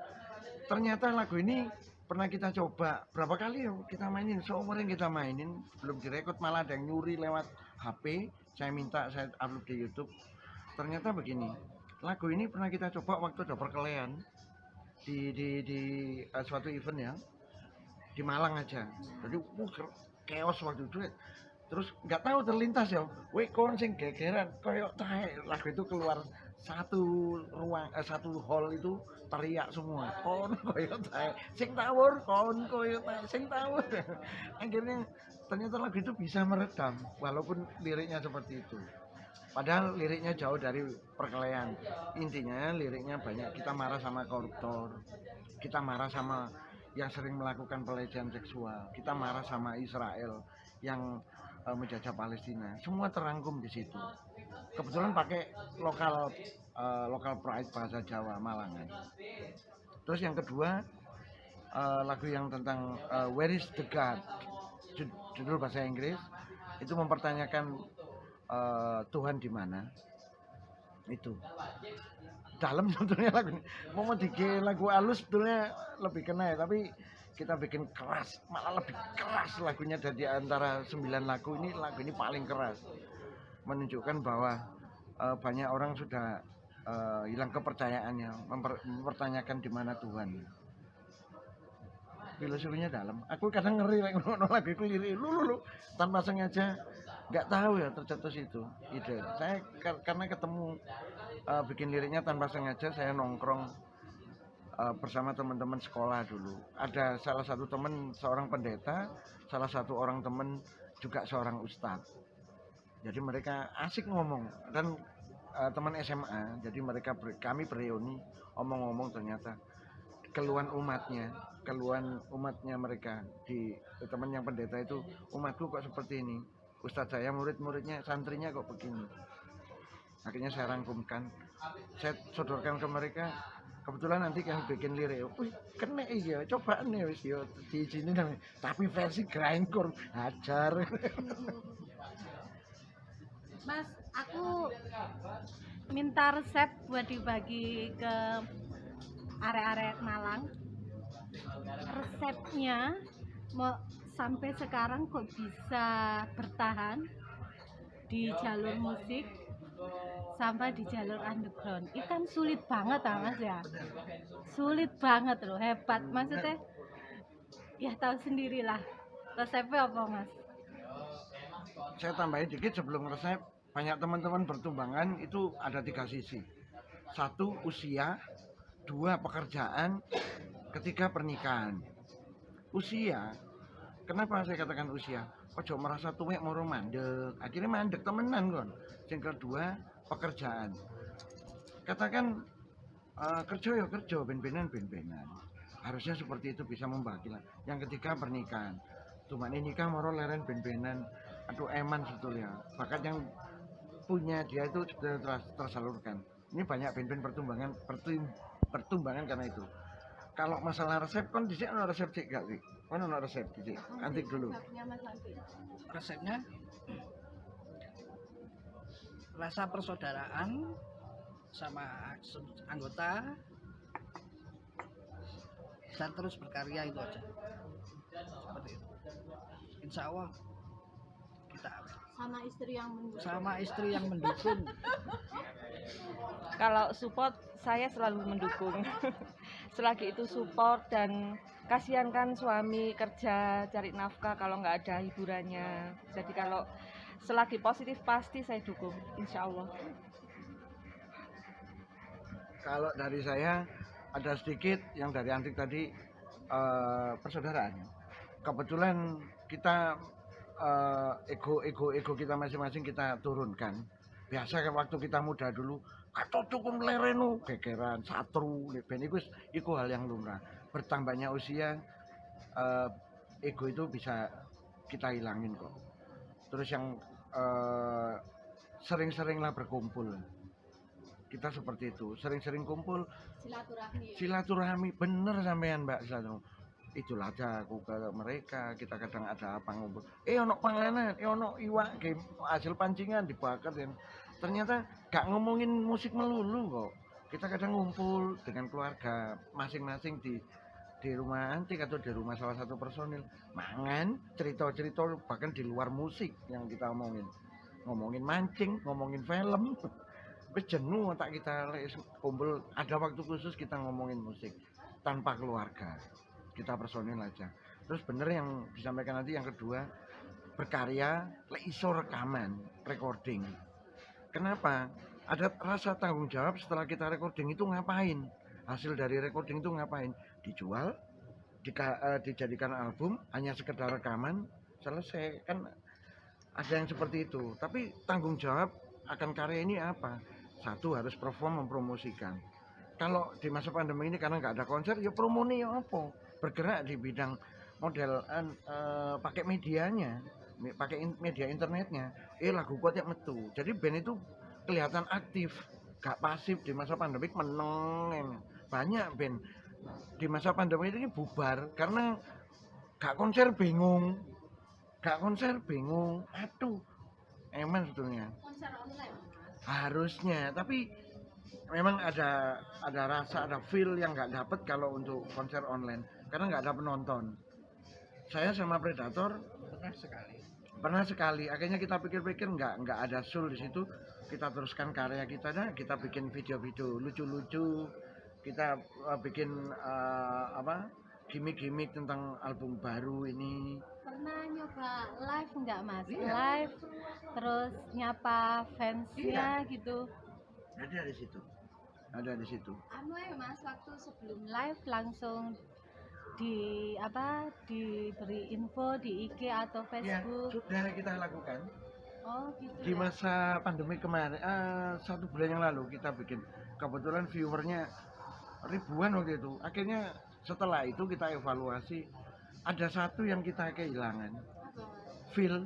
ternyata lagu ini pernah kita coba berapa kali ya kita mainin? Seumur yang kita mainin belum direkod malah ada yang nyuri lewat HP saya minta saya upload di YouTube. Ternyata begini lagu ini pernah kita coba waktu ada perkelahian di di di eh, suatu event ya di Malang aja. Jadi uh, chaos waktu itu. Terus nggak tahu terlintas ya weh kon sing gegeran koyok tae lagu itu keluar satu ruang eh, satu hall itu teriak semua. Kon koyok tae sing tawur kon koyok tae sing tawur. *laughs* Akhirnya ternyata lagu itu bisa meredam walaupun liriknya seperti itu. Padahal liriknya jauh dari perkelahian. Intinya liriknya banyak. Kita marah sama koruptor. Kita marah sama yang sering melakukan pelecehan seksual. Kita marah sama Israel yang eh, menjajah Palestina. Semua terangkum di situ kebetulan pakai lokal eh, lokal pride bahasa Jawa Malangan terus yang kedua eh, lagu yang tentang eh, Where is the God? Ju- judul bahasa Inggris. Itu mempertanyakan eh, Tuhan di mana? Itu. Dalam *laughs* sebetulnya lagu ini. Mau dike lagu halus sebetulnya lebih kena ya tapi kita bikin keras malah lebih keras lagunya dari antara sembilan lagu ini lagu ini paling keras menunjukkan bahwa eh, banyak orang sudah eh, hilang kepercayaannya memper- mempertanyakan di mana Tuhan. Filosofinya dalam. Aku kadang ngeri like, *laughs* ngono lu lu lu tanpa sengaja. Nggak tahu ya tercetus itu ide. Saya kar- karena ketemu eh, bikin liriknya tanpa sengaja saya nongkrong eh, bersama teman-teman sekolah dulu. Ada salah satu teman seorang pendeta salah satu orang teman juga seorang ustadz jadi mereka asik ngomong. Dan eh, teman SMA jadi mereka ber- kami bereuni omong-omong ternyata keluhan umatnya keluhan umatnya mereka di teman yang pendeta itu umatku kok seperti ini? Ustadz saya murid-muridnya santrinya kok begini? Akhirnya saya rangkumkan. Saya sodorkan ke mereka kebetulan nanti yang bikin lirik. Wih kena iya coba nih wis yo di sini tapi versi grindcore hajar *laughs* Mas, aku minta resep buat dibagi ke area-area Malang. Resepnya mau sampai sekarang kok bisa bertahan di jalur musik sampai di jalur underground. Itu kan sulit banget ah Mas ya. Sulit banget loh, hebat. Maksudnya ya tahu sendirilah. Resepnya apa Mas? saya tambahin dikit sebelum resep banyak teman-teman bertumbangan itu ada tiga sisi. Satu usia. Dua pekerjaan. Ketiga pernikahan. Usia. Kenapa saya katakan usia? Ojo merasa tuwek moro mandek. Akhirnya mandek temenan kon yang kedua pekerjaan. Katakan eh, kerja ya kerja ben-benan ben-benan. Harusnya seperti itu bisa membagi yang ketiga pernikahan. Cuma ini nikah moro leren ben-benan. Aduh eman sebetulnya. Bakat yang punya dia itu tersalurkan. Ini banyak ben-ben pertumbangan pertum- pertumbangan karena itu. Kalau masalah resep kan di sini ada resep cik gak sih kan ada resep cik. Antik dulu. Resepnya Mas Andi. resepnya? Rasa persaudaraan sama anggota. Dan terus berkarya itu aja. Seperti itu. Insya Allah sama istri yang mendukung. sama istri yang mendukung Kalau support saya selalu mendukung. *laughs* Selagi itu support dan kasihan kan suami kerja cari nafkah kalau nggak ada hiburannya. Jadi kalau selagi positif pasti saya dukung, insya Allah. kalau dari saya ada sedikit yang dari antik tadi eh, persaudaraan kebetulan kita eh, ego ego ego kita masing-masing kita turunkan. Biasa kan waktu kita muda dulu atau cukup lerenu gegeran satru ben iku wis- iku hal yang lumrah. Bertambahnya usia eh, ego itu bisa kita hilangin kok. Terus yang eh, sering-seringlah berkumpul. Kita seperti itu. Sering-sering kumpul Silaturahmi. silaturahmi. Bener sampean mbak silaturahmi itulah aja aku ke mereka kita kadang ada apa ngumpul eh ono panganan eh ono iwak game hasil pancingan dibakar dan ternyata gak ngomongin musik melulu kok. Kita kadang ngumpul dengan keluarga masing-masing di di rumah antik atau di rumah salah satu personil. Mangan cerita-cerita bahkan di luar musik yang kita omongin. Ngomongin mancing ngomongin film wis tak kita kumpul. Ada waktu khusus kita ngomongin musik tanpa keluarga kita personil aja. Terus bener yang disampaikan nanti yang kedua berkarya iso rekaman recording. Kenapa? Ada rasa tanggung jawab setelah kita recording itu ngapain? Hasil dari recording itu ngapain? Dijual dika- eh, dijadikan album hanya sekedar rekaman selesai. Kan ada yang seperti itu. Tapi tanggung jawab akan karya ini apa? Satu harus perform mempromosikan. Kalau di masa pandemi ini karena nggak ada konser ya promoni ya apa bergerak di bidang model eh, pakai medianya me- pakai in- media internetnya. Eh lagu kuat yang metu. Jadi band itu kelihatan aktif gak pasif di masa pandemi meneng banyak band. Di masa pandemi ini bubar karena gak konser bingung. Gak konser bingung. Aduh eman sebetulnya. Konser online. Harusnya tapi memang ada ada rasa ada feel yang nggak dapet kalau untuk konser online karena nggak ada penonton. Saya sama Predator pernah sekali. Pernah sekali. Akhirnya kita pikir-pikir nggak nggak ada soul di situ. Kita teruskan karya kita dah kita bikin video-video lucu-lucu. Kita uh, bikin uh, apa gimmick-gimmick tentang album baru ini. Pernah nyoba live nggak mas? Iya. Live terus nyapa fansnya gitu. ada di situ. Ada di situ. Anu ya mas, waktu sebelum live langsung di apa diberi info di IG atau ya Facebook. sudah kita lakukan Oh gitu. di ya. masa pandemi kemarin eh, satu bulan yang lalu kita bikin kebetulan viewernya ribuan waktu itu akhirnya setelah itu kita evaluasi ada satu yang kita kehilangan feel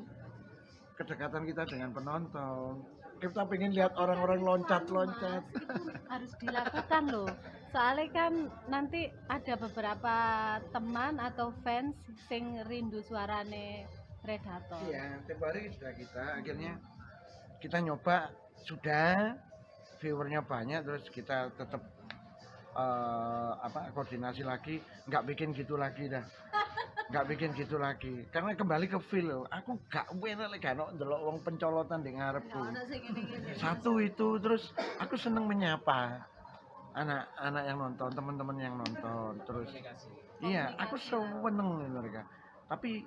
kedekatan kita dengan penonton kita pengen lihat orang-orang loncat-loncat itu harus dilakukan loh. *laughs* Soalnya kan nanti ada beberapa teman atau fans sing rindu suarane Predator. iya tempo hari sudah kita. Akhirnya kita nyoba sudah. Viewernya banyak terus kita tetap eh, apa koordinasi lagi. Nggak bikin gitu lagi dah. *laughs* Nggak bikin gitu lagi. Karena kembali ke feel aku gak enak lagi kan ndelok wong pencolotan di ngarepku. Satu itu terus aku seneng menyapa anak-anak yang nonton teman-teman yang nonton terus iya aku seneng mereka. Tapi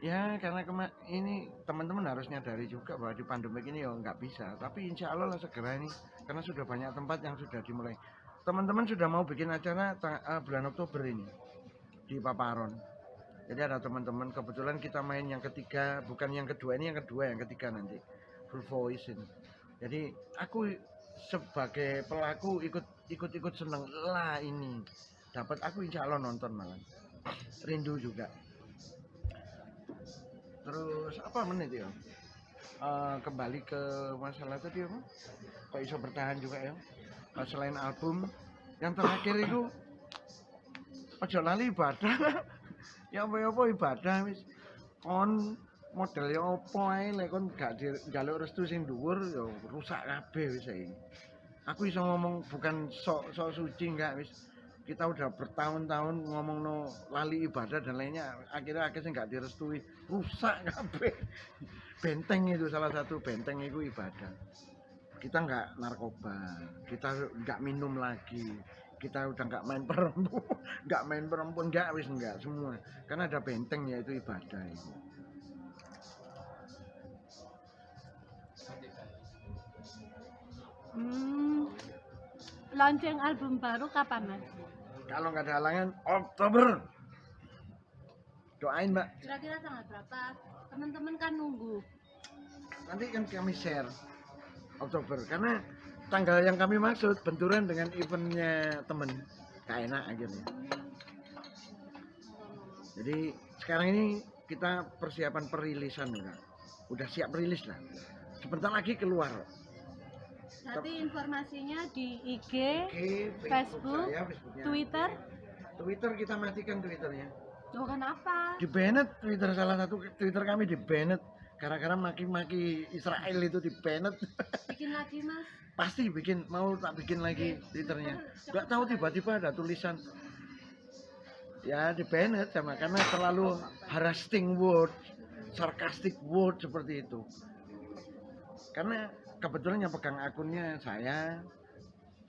ya karena kema ini teman-teman harus nyadari juga bahwa di pandemi ini ya nggak bisa. Tapi insya Allah lah segera ini karena sudah banyak tempat yang sudah dimulai. Teman-teman sudah mau bikin acara eh, bulan Oktober ini di Paparon. Jadi ada teman-teman kebetulan kita main yang ketiga bukan yang kedua ini yang kedua yang ketiga nanti. Full voice ini. Jadi aku sebagai pelaku ikut ikut ikut seneng. Lah ini. Dapat aku insya Allah nonton malam. Rindu juga. Terus apa menit ya? Eh, kembali ke masalah tadi apa? Kok iso bertahan juga ya? Eh, selain album yang terakhir itu ojo lali ibadah. *laughs* Ya apa apa ibadah wis. Kon modelnya apa ae? Lek kon gak njaluk restu sing dhuwur ya rusak kabeh wis saiki aku iso ngomong bukan sok sok suci enggak wis. Kita udah bertahun-tahun ngomong no lali ibadah dan lainnya akhirnya akhirnya nggak direstui. Rusak kabeh. *laughs* Benteng itu salah satu benteng itu ibadah. Kita nggak narkoba kita nggak minum lagi. Kita udah nggak main perempuan *laughs* nggak main perempuan nggak wis nggak semua. Karena ada benteng yaitu ibadah itu Hmm, launching album baru kapan mas? kalau nggak ada halangan Oktober. Doain mbak. Kira-kira tanggal berapa? Teman-teman kan nunggu. nanti kan kami share Oktober. Karena tanggal yang kami maksud benturan dengan eventnya temen. Gak enak akhirnya. Jadi sekarang ini kita persiapan perilisan udah udah siap rilis lah. Sebentar lagi keluar Nanti informasinya di IG, Oke, Facebook, saya, Facebooknya. Twitter. Twitter kita matikan Twitternya Oh kenapa? di banned Twitter salah satu Twitter kami di banned gara-gara maki-maki Israel itu di banned *laughs* Bikin lagi mas. pasti bikin mau tak bikin lagi twitternya nggak tahu tiba-tiba ada tulisan ya di banned sama karena terlalu harassing word sarcastic word seperti itu karena kebetulan yang pegang akunnya saya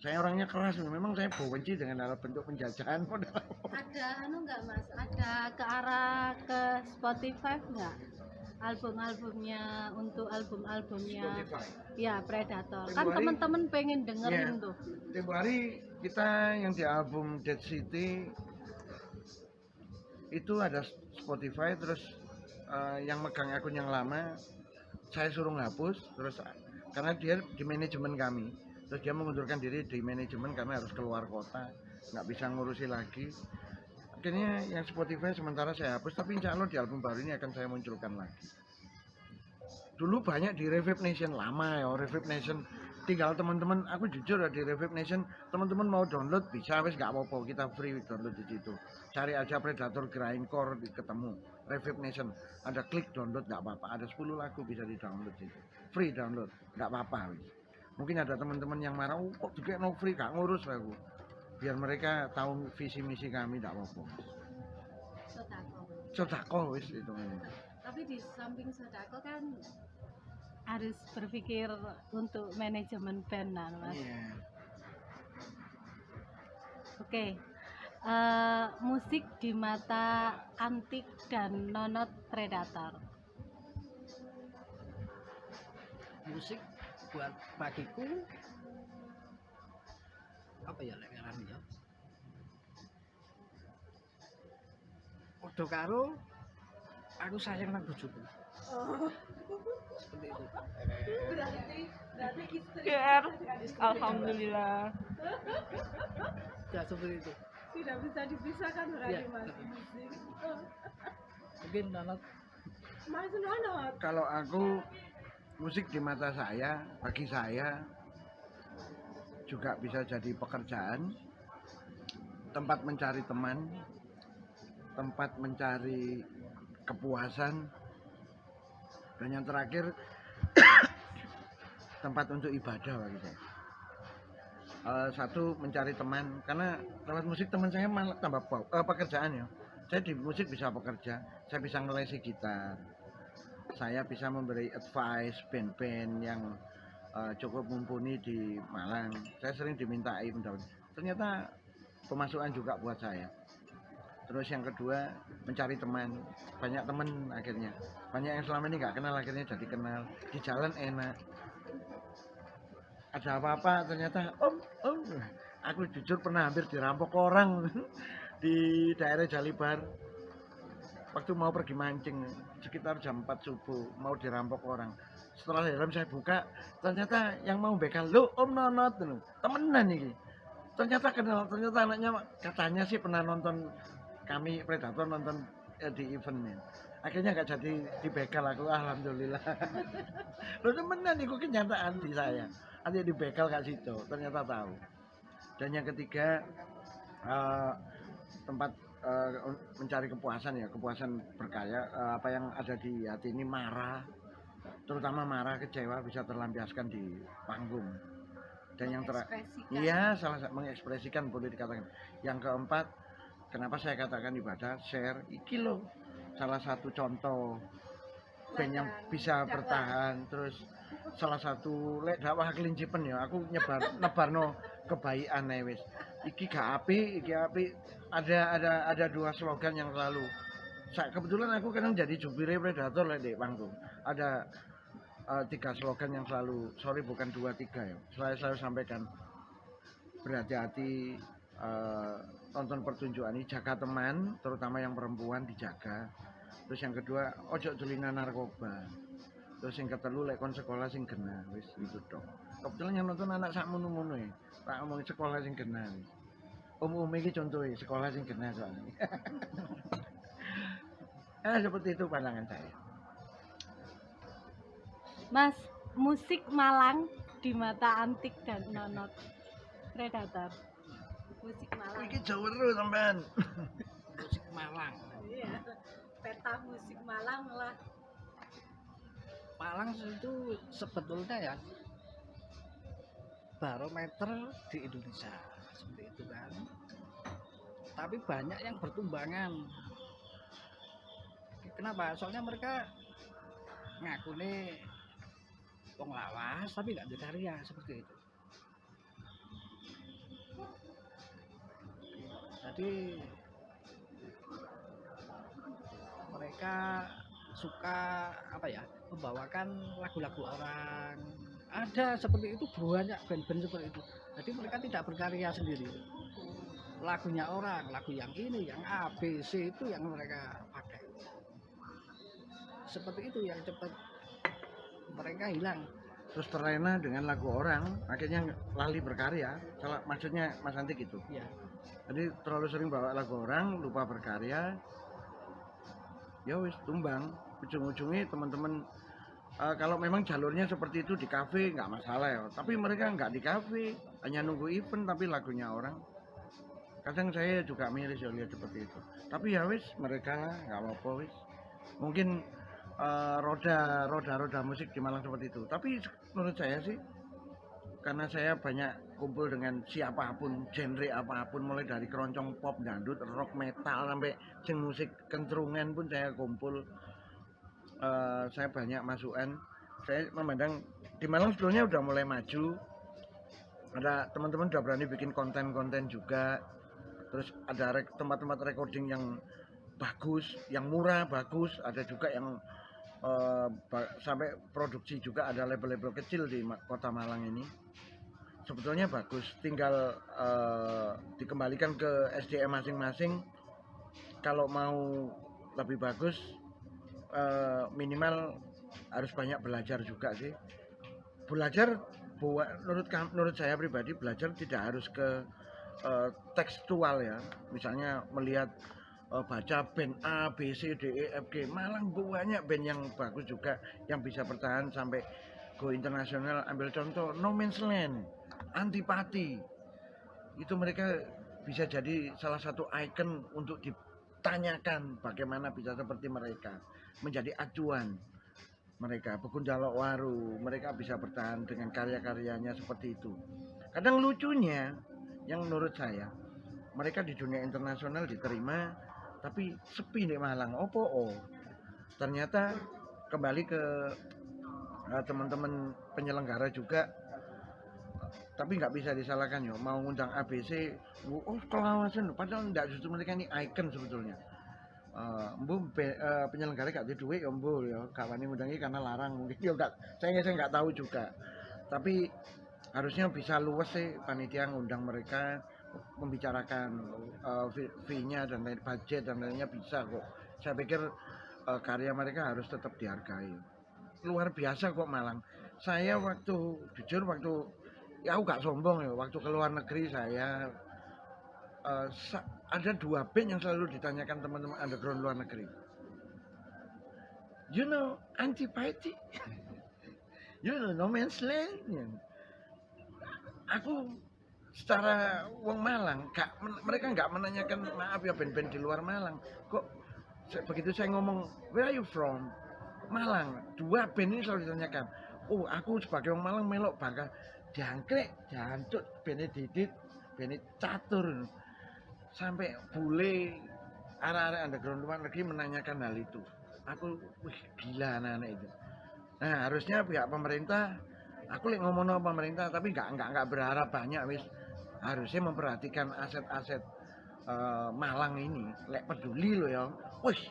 saya orangnya keras memang saya benci dengan dalam bentuk penjajahan *laughs* Ada anu nggak mas? Ada ke arah ke Spotify nggak? Album-albumnya untuk album-albumnya ya Predator. Kan Februari. teman-teman pengen dengerin Iya. tuh. Tempo hari kita yang di album Dead City itu ada Spotify terus eh, yang megang akun yang lama saya suruh ngapus terus karena dia di manajemen kami. Terus dia mengundurkan diri di manajemen kami harus keluar kota nggak bisa ngurusi lagi. Akhirnya yang Spotify sementara saya hapus tapi insya Allah di album baru ini akan saya munculkan lagi. Dulu banyak di Revive Nation lama ya Revive Nation. Tinggal teman-teman aku jujur ya di Revive Nation teman-teman mau download bisa wes nggak apa-apa kita free download di situ. Cari aja Predator Grindcore ketemu Revive Nation. Ada klik download nggak apa-apa. Ada 10 lagu bisa di download situ free download nggak apa-apa mungkin ada teman-teman yang marah oh, kok juga no free gak ngurus aku biar mereka tahu visi misi kami nggak apa-apa Sodako. wes itu Tapi di samping Sodako kan harus berpikir untuk manajemen band nah, mas. Iya. Oke. Eh, musik di mata antik dan nonot predator. Musik buat bagiku. Apa ya lek ngarani ya? Padha karo aku sayang nang bojoku. Seperti itu. GR Alhamdulillah. Ya seperti itu. Tidak bisa dipisahkan Iya. Mungkin nanot Mas kalau aku musik di mata saya bagi saya juga bisa jadi pekerjaan. Tempat mencari teman tempat mencari kepuasan dan yang terakhir *coughs* tempat untuk ibadah bagi saya. Eh, satu mencari teman karena lewat musik teman saya malah tambah eh, pekerjaan ya. Saya di musik bisa bekerja saya bisa ngelesi gitar saya bisa memberi advice band-band yang eh, cukup mumpuni di Malang. Saya sering dimintai undang. Ternyata pemasukan juga buat saya. terus yang kedua mencari teman banyak teman akhirnya banyak yang selama ini nggak kenal akhirnya jadi kenal di jalan enak ada apa-apa ternyata om om aku jujur pernah hampir dirampok orang *laughs* di daerah Jalibar waktu mau pergi mancing sekitar jam 4 subuh mau dirampok orang. Setelah helm saya buka ternyata yang mau begal lo om nonot temenan ini. Ternyata kenal ternyata anaknya katanya sih pernah nonton kami predator nonton eh, di eventnya. Akhirnya nggak jadi dibegal aku alhamdulillah. *laughs* Lo temenan itu kenyataan di saya? Nanti dibegal kak situ ternyata tahu. Dan yang ketiga eh, tempat eh, mencari kepuasan ya kepuasan berkarya. Eh, apa yang ada di hati ini marah. Terutama marah kecewa bisa terlampiaskan di panggung. Dan yang terakhir. Iya, salah satu mengekspresikan boleh dikatakan. Yang keempat, kenapa saya katakan ibadah share iki loh salah satu contoh band yang bisa bertahan. Terus salah satu lek dakwah kelincipen ya aku nyebar *laughs* nebarno kebaikan ae wis iki gak api iki api ada ada ada dua slogan yang selalu. Sa- kebetulan aku kadang jadi jubire predator lek di panggung. Ada eh, tiga slogan yang selalu sorry bukan dua tiga ya. Saya selalu sampaikan. Berhati-hati eh, tonton pertunjukan ini jaga teman terutama yang perempuan dijaga. Terus yang kedua ojo tulinan narkoba. Terus yang ketelu lek kon sekolah sing gena wis itu dong kebetulan yang nonton anak sak munu munu ya. Tak ngomong sekolah sing gena wis om om ini contohnya sekolah sing gena soalnya eh *laughs* seperti itu pandangan saya Mas, musik Malang di mata antik dan nonot predator. Musik Malang. ini jauh terus sampean *laughs* musik Malang Iya. Peta musik Malang lah. Malang itu sebetulnya ya barometer di Indonesia seperti itu kan. Tapi banyak yang bertumbangan. Kenapa? Soalnya mereka ngaku nih wong lawas tapi nggak ada karya seperti itu. Jadi mereka suka apa ya membawakan lagu-lagu orang. Ada seperti itu banyak band-band seperti itu jadi mereka tidak berkarya sendiri. Lagunya orang lagu yang ini yang A B C itu yang mereka pakai. Seperti itu yang cepat mereka hilang. Terus terlena dengan lagu orang akhirnya lali berkarya. Salah maksudnya Mas Antik itu ya jadi terlalu sering bawa lagu orang lupa berkarya ya wis tumbang. Ujung-ujungnya teman-teman eh, kalau memang jalurnya seperti itu di kafe nggak masalah ya. Tapi mereka nggak di kafe hanya nunggu event tapi lagunya orang. Kadang saya juga miris ya lihat seperti itu. Tapi ya wis mereka nggak apa-apa wis. Mungkin eh, roda roda roda musik di Malang seperti itu. Tapi menurut saya sih karena saya banyak kumpul dengan siapa pun genre apa pun mulai dari keroncong pop dangdut rock metal sampai sing musik kentrungan pun saya kumpul Eh, saya banyak masukan. Saya memandang di Malang sebelumnya udah mulai maju. Ada teman-teman udah berani bikin konten-konten juga. Terus ada tempat-tempat recording yang bagus yang murah bagus. Ada juga yang ba- sampai produksi juga ada label-label kecil di kota Malang ini. Sebetulnya bagus. Tinggal eh, dikembalikan ke SDM masing-masing. Kalau mau lebih bagus eh, minimal harus banyak belajar juga sih. Belajar buat menurut menurut saya pribadi belajar tidak harus ke eh, tekstual ya. Misalnya melihat eh, baca band A B C D E F G. Malang banyak band yang bagus juga yang bisa bertahan sampai go internasional. Ambil contoh No Man's Land Antipati. Itu mereka bisa jadi salah satu ikon untuk ditanyakan bagaimana bisa seperti mereka menjadi acuan mereka Bekundalok Waru mereka bisa bertahan dengan karya-karyanya seperti itu. Kadang lucunya yang menurut saya mereka di dunia internasional diterima tapi sepi di Malang. Opo oh ternyata kembali ke eh, teman-teman penyelenggara juga tapi nggak bisa disalahkan ya mau ngundang ABC oh kelawasan padahal enggak justru mereka ini icon sebetulnya Be- eh, penyelenggara gak ada duit ya mbu ya gak wani karena larang. Mungkin ya enggak saya saya nggak tahu juga. Tapi harusnya bisa luas sih panitia ngundang mereka membicarakan fee- fee-nya dan lain budget dan lainnya bisa kok. Saya pikir eh, karya mereka harus tetap dihargai. Luar biasa kok Malang. Saya waktu jujur waktu ya aku gak sombong ya waktu ke luar negeri saya sa- ada dua band yang selalu ditanyakan teman-teman underground luar negeri. You know antipati. *laughs* You know no man's land. Aku secara wong Malang gak, mereka nggak menanyakan maaf ya band-band di luar Malang. Kok begitu saya ngomong where are you from? Malang dua band ini selalu ditanyakan. Oh aku sebagai orang Malang melok bangga jangkrik jancuk bene didit catur sampai bule arah-arah underground luar negeri menanyakan hal itu. Aku wih gila anak-anak itu. Nah harusnya pihak pemerintah aku lagi ngomong sama pemerintah tapi nggak nggak nggak berharap banyak wis. Harusnya memperhatikan aset-aset eh, Malang ini lek peduli loh ya. Wih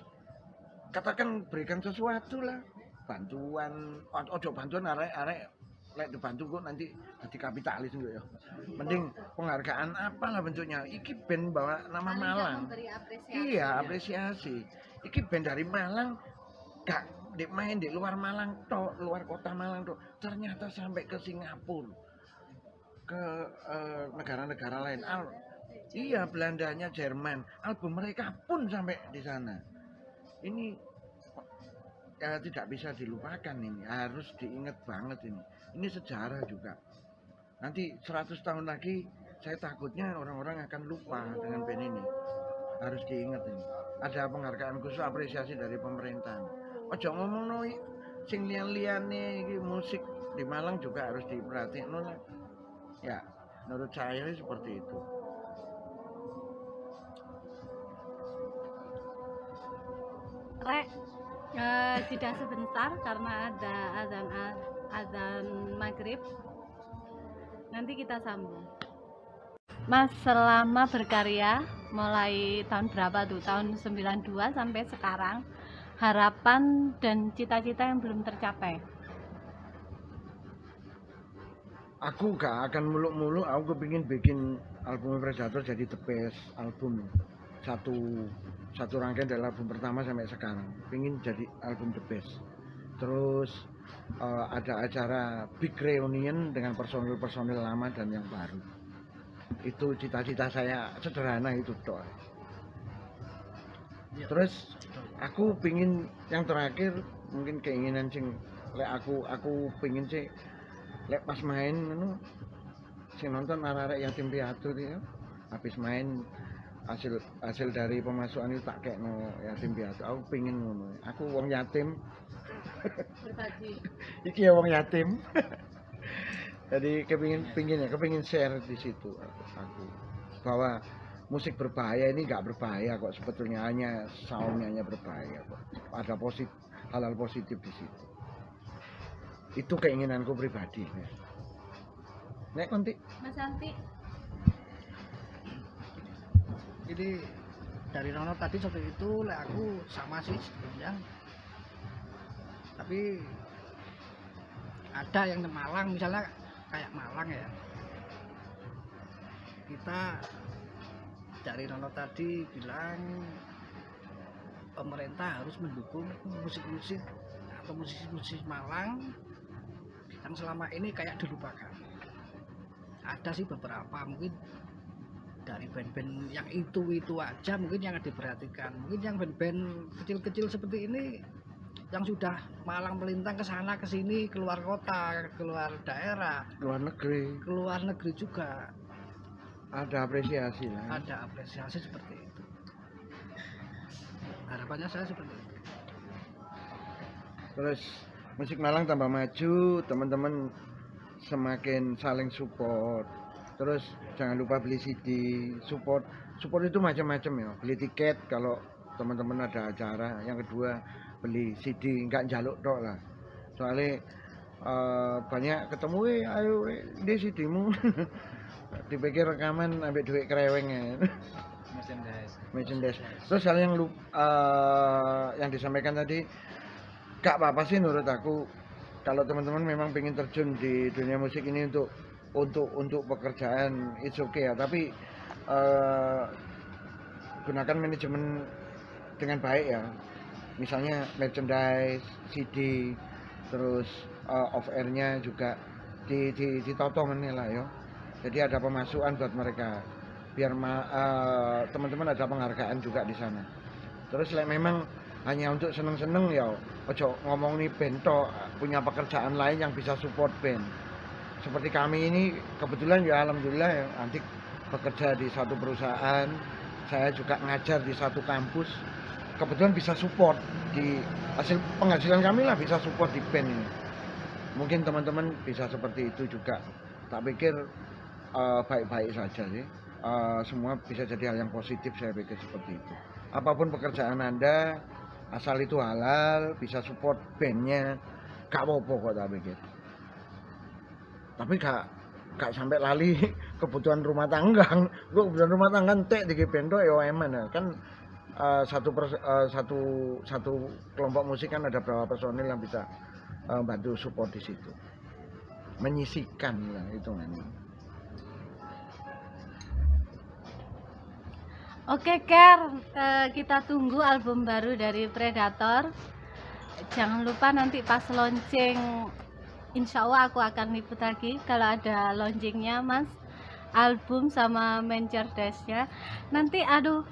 katakan berikan sesuatu lah. Bantuan ojo bantuan arek-arek lek dibantu kok nanti jadi kapitalis gitu ya? Mending penghargaan apalah bentuknya. Iki band bawa nama Paling Malang. apresiasi iya apresiasi. Iki band dari Malang gak di main di luar Malang tok luar kota Malang tok. Ternyata sampai ke Singapura ke eh, negara-negara lain. Al iya Belandanya Jerman. Album mereka pun sampai di sana. Ini ya tidak bisa dilupakan ini. Harus diingat banget ini ini sejarah juga. Nanti 100 tahun lagi saya takutnya orang-orang akan lupa dengan band ini. Harus diingat ini. Ada penghargaan khusus apresiasi dari pemerintah. Ojo ngomong no sing lian-liane iki musik di Malang juga harus lah ya menurut saya seperti itu. Rek, eh, jeda sebentar karena ada azan azan maghrib. Nanti kita sambung. Mas selama berkarya mulai tahun berapa tuh? Tahun 92 sampai sekarang harapan dan cita-cita yang belum tercapai. aku gak akan muluk-muluk aku kepingin bikin album Predator jadi the album satu satu rangkaian dari album pertama sampai sekarang pingin jadi album the best terus eh, ada acara big reunion dengan personil-personil lama dan yang baru itu cita-cita saya sederhana itu doa Iya. terus aku pingin yang terakhir mungkin keinginan sing lek aku aku pingin sih lek pas main anu sing nonton arek-arek yatim piatu ya habis main hasil hasil dari pemasukan itu tak kayak no yatim piatu aku pingin ngono aku wong yatim. Iki ya wong yatim. *laughs* Jadi kepingin pingin ya kepingin share di situ aku, bahwa musik berbahaya ini nggak berbahaya kok sebetulnya hanya soundnya hanya berbahaya kok. Ada positif hal-hal positif di situ. Itu keinginanku pribadi nek. Nanti Mas Santi, Jadi dari Nono tadi seperti itu, lek aku sama sih sebetulnya. Tapi ada yang di Malang, misalnya kayak Malang ya. Kita dari Nono tadi bilang pemerintah harus mendukung musik-musik atau musisi-musisi Malang yang selama ini kayak dilupakan. Ada sih beberapa mungkin dari band-band yang itu itu aja mungkin yang diperhatikan mungkin yang band-band kecil-kecil seperti ini yang sudah malang melintang ke sana ke sini keluar kota keluar daerah. Luar negeri. Keluar negeri juga. Ada apresiasi lah. Ada apresiasi seperti itu. Harapannya saya seperti itu. Terus musik Malang tambah maju teman-teman semakin saling support. Terus jangan lupa beli CD support. Support itu macam-macam ya. Beli tiket kalau teman-teman ada acara. Yang kedua beli CD nggak jaluk dok lah. Soalnya eh, banyak ketemu eh ayo eh, di sidimu dipikir rekaman ambil duit kereweng ya. Merchandise. Terus hal yang lu eh, yang disampaikan tadi gak apa-apa sih menurut aku. Kalau teman-teman memang pengen terjun di dunia musik ini untuk untuk untuk pekerjaan it's okay ya. Tapi eh, gunakan manajemen dengan baik ya misalnya merchandise CD terus eh, off airnya juga di di ditotong ini lah yo jadi ada pemasukan buat mereka. Biar eh, teman-teman ada penghargaan juga di sana. Terus like, memang hanya untuk seneng-seneng ya ojo ngomong nih band tok, punya pekerjaan lain yang bisa support band. Seperti kami ini kebetulan ya alhamdulillah ya nanti bekerja di satu perusahaan saya juga ngajar di satu kampus kebetulan bisa support di hasil penghasilan kami lah bisa support di band. Ini mungkin teman-teman bisa seperti itu juga. Tak pikir eh, baik-baik saja sih. Eh, semua bisa jadi hal yang positif saya pikir seperti itu. Apa pun pekerjaan anda asal itu halal bisa support bandnya gak apa-apa kok tak pikir. Tapi gak gak sampai lali *laughs* kebutuhan rumah tangga. Gua kebutuhan rumah tangga entek di bento ya ya. Kan eh, satu pers- eh, satu satu kelompok musik kan ada berapa personil yang bisa eh, bantu support di situ menyisikan lah hitungannya Oke Ker, kita tunggu album baru dari Predator. Jangan lupa nanti pas launching, insya Allah aku akan liput lagi kalau ada launchingnya Mas. Album sama merchandise-nya. Nanti aduh,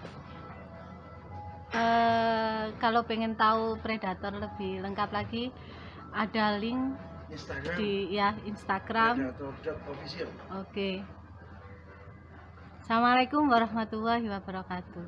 Eh, kalau pengen tahu predator lebih lengkap lagi ada link Instagram. di ya Instagram. Oke. Assalamualaikum warahmatullahi wabarakatuh.